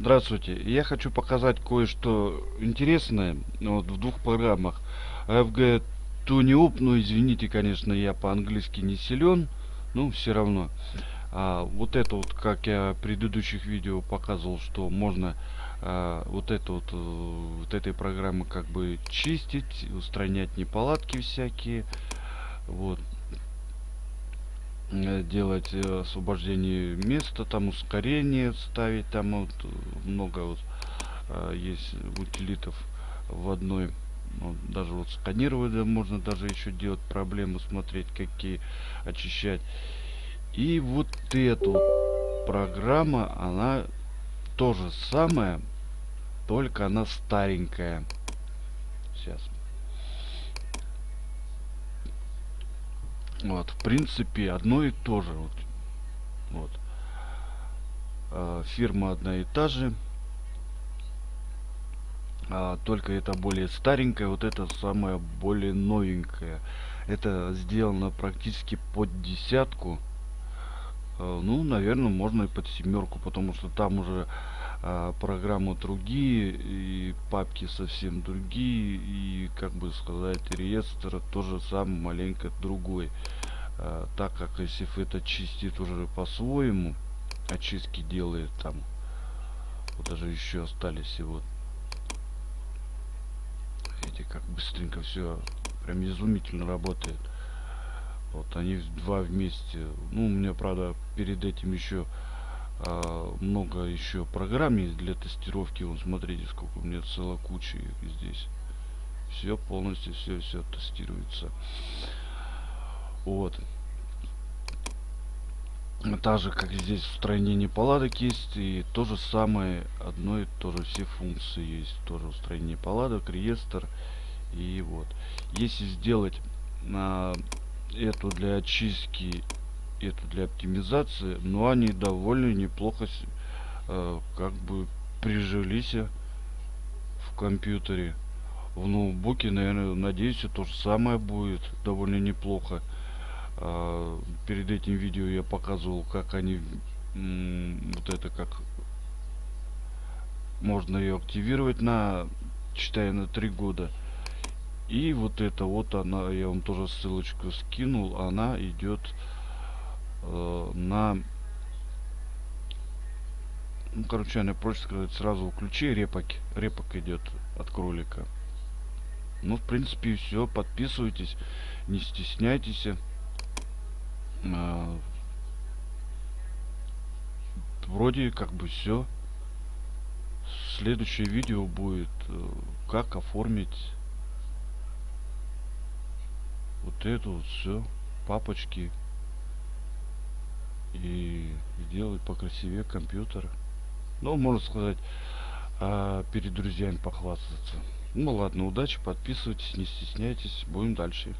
Здравствуйте. Я хочу показать кое-что интересное вот, в двух программах. FG TuneUp, ну извините, конечно, я по-английски не силен, ну все равно. А, вот это вот, как я в предыдущих видео показывал, что можно а, вот это вот, э, вот этой программы как бы чистить, устранять неполадки всякие. Вот. Э, делать э, освобождение места, там ускорение ставить, там вот много вот э, есть утилитов в одной. Вот, даже вот сканировать да, можно даже еще делать проблемы, смотреть какие очищать. И вот вот программа, она то же самое, только она старенькая. Сейчас. Вот, в принципе, одно и то же. Вот. вот. А, фирма одна и та же. А, только это более старенькая, вот это самая более новенькая. Это сделано практически под десятку. А, ну, наверное, можно и под семерку, потому что там уже а, программы другие и папки совсем другие и как бы сказать реестр тоже сам маленько другой. А, так как если это чистит уже по-своему очистки делает там вот даже еще остались и вот. Эти как быстренько все прям изумительно работает. Вот они два вместе. Ну у меня правда перед этим еще много еще программ есть для тестировки. Вон, смотрите, сколько у меня целая куча их здесь. Все полностью, все, все тестируется. Вот. Так же, как здесь устранение паладок есть, и то же самое, одно и то же, все функции есть. Тоже устранение паладок, реестр. И вот. Если сделать на эту для очистки это для оптимизации, но они довольно неплохо э, как бы прижились в компьютере. В ноутбуке, наверное, надеюсь, то же самое будет довольно неплохо. Э, перед этим видео я показывал, как они вот это как можно ее активировать на читая на три года и вот это вот она я вам тоже ссылочку скинул она идет э, на ну короче она проще сказать сразу включи репок репок идет от кролика. Ну в принципе все подписывайтесь не стесняйтесь. Э, вроде как бы все следующее видео будет э, как оформить вот эту вот все папочки и сделать покрасивее компьютер. Ну, можно сказать, а, перед друзьями похвастаться. Ну ладно, удачи, подписывайтесь, не стесняйтесь, будем дальше.